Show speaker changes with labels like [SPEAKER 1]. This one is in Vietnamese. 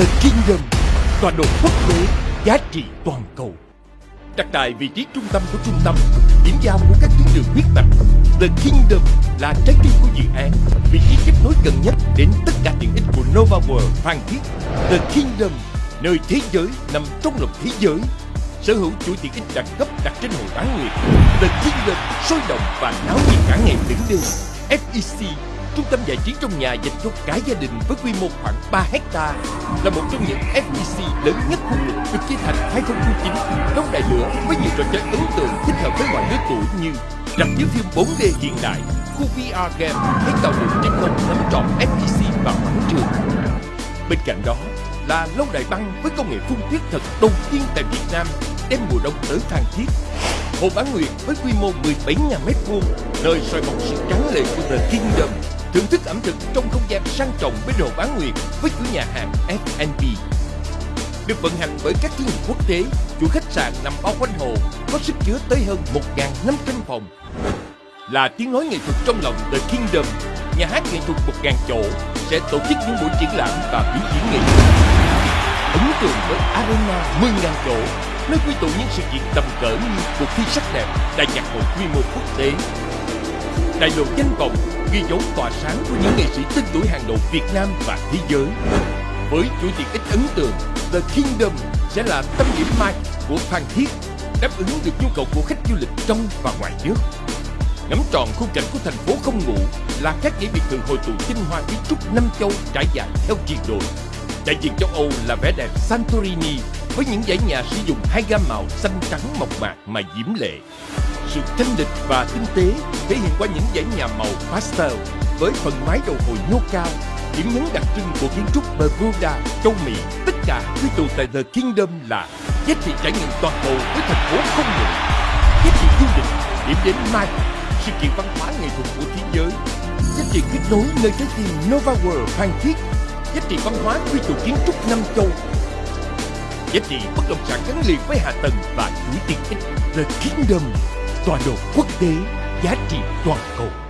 [SPEAKER 1] The Kingdom, tọa độ quốc tế, giá trị toàn cầu. Đặt tại vị trí trung tâm của trung tâm, điểm giao của các tuyến đường huyết mạch. The Kingdom là trái tim của dự án, vị trí kết nối gần nhất đến tất cả tiện ích của Nova World Phan Thiết. The Kingdom, nơi thế giới nằm trong lòng thế giới. Sở hữu chuỗi tiện ích đẳng cấp đặt trên hồ bán nguyệt. The Kingdom sôi động và náo nhiệt cả ngày lẫn đêm. FEC Trung tâm giải trí trong nhà dành cho cả gia đình với quy mô khoảng 3 hecta là một trong những FEC lớn nhất khu vực được chia thành 2009 trong đại lửa với nhiều trò chơi ấn tượng thích hợp với mọi lứa tuổi như rạp chiếu phim 4D hiện đại, khu VR game hay tàu điện trên không nắm trọn FEC và quảng trường. Bên cạnh đó là lâu đài băng với công nghệ phun tuyết thật đầu tiên tại Việt Nam đem mùa đông tới Phan Thiết. Hồ Bán Nguyệt với quy mô 17.000 m2, nơi soi bóng sự trắng lệ của The Kingdom thưởng thức ẩm thực trong không gian sang trọng với đồ bán nguyệt với chủ nhà hàng F&B. Được vận hành bởi các thương hiệu quốc tế, chủ khách sạn nằm bao quanh hồ có sức chứa tới hơn 1.500 phòng. Là tiếng nói nghệ thuật trong lòng The Kingdom, nhà hát nghệ thuật 1.000 chỗ sẽ tổ chức những buổi triển lãm và biểu diễn nghệ thuật. Ấn tượng với Arena 10.000 chỗ, nơi quy tụ những sự kiện tầm cỡ như cuộc thi sắc đẹp, đại nhạc hội quy mô quốc tế, đại lộ danh vọng ghi dấu tỏa sáng của những nghệ sĩ tên tuổi hàng đầu Việt Nam và thế giới. Với chuỗi tiện ích ấn tượng, The Kingdom sẽ là tâm điểm mai của Phan Thiết, đáp ứng được nhu cầu của khách du lịch trong và ngoài nước. Ngắm tròn khung cảnh của thành phố không ngủ là các dãy biệt thự hội tụ tinh hoa kiến trúc năm châu trải dài theo triền đồi. Đại diện châu Âu là vẻ đẹp Santorini với những dãy nhà sử dụng hai gam màu xanh trắng mộc mạc mà diễm lệ. Sự thanh lịch và tinh tế thể hiện qua những dãy nhà màu pastel với phần mái đầu hồi nhô cao, điểm nhấn đặc trưng của kiến trúc Bermuda, châu Mỹ. Tất cả quy tụ tại The Kingdom là giá trị trải nghiệm toàn cầu với thành phố không ngừng, giá trị du lịch, điểm đến mai, sự kiện văn hóa nghệ thuật của thế giới, giá trị kết nối nơi trái tim Nova World Phan Thiết, giá trị văn hóa quy tụ kiến trúc năm châu, giá trị bất động sản gắn liền với hạ tầng và chuỗi tiện ích The Kingdom, tọa độ quốc tế, giá trị toàn cầu.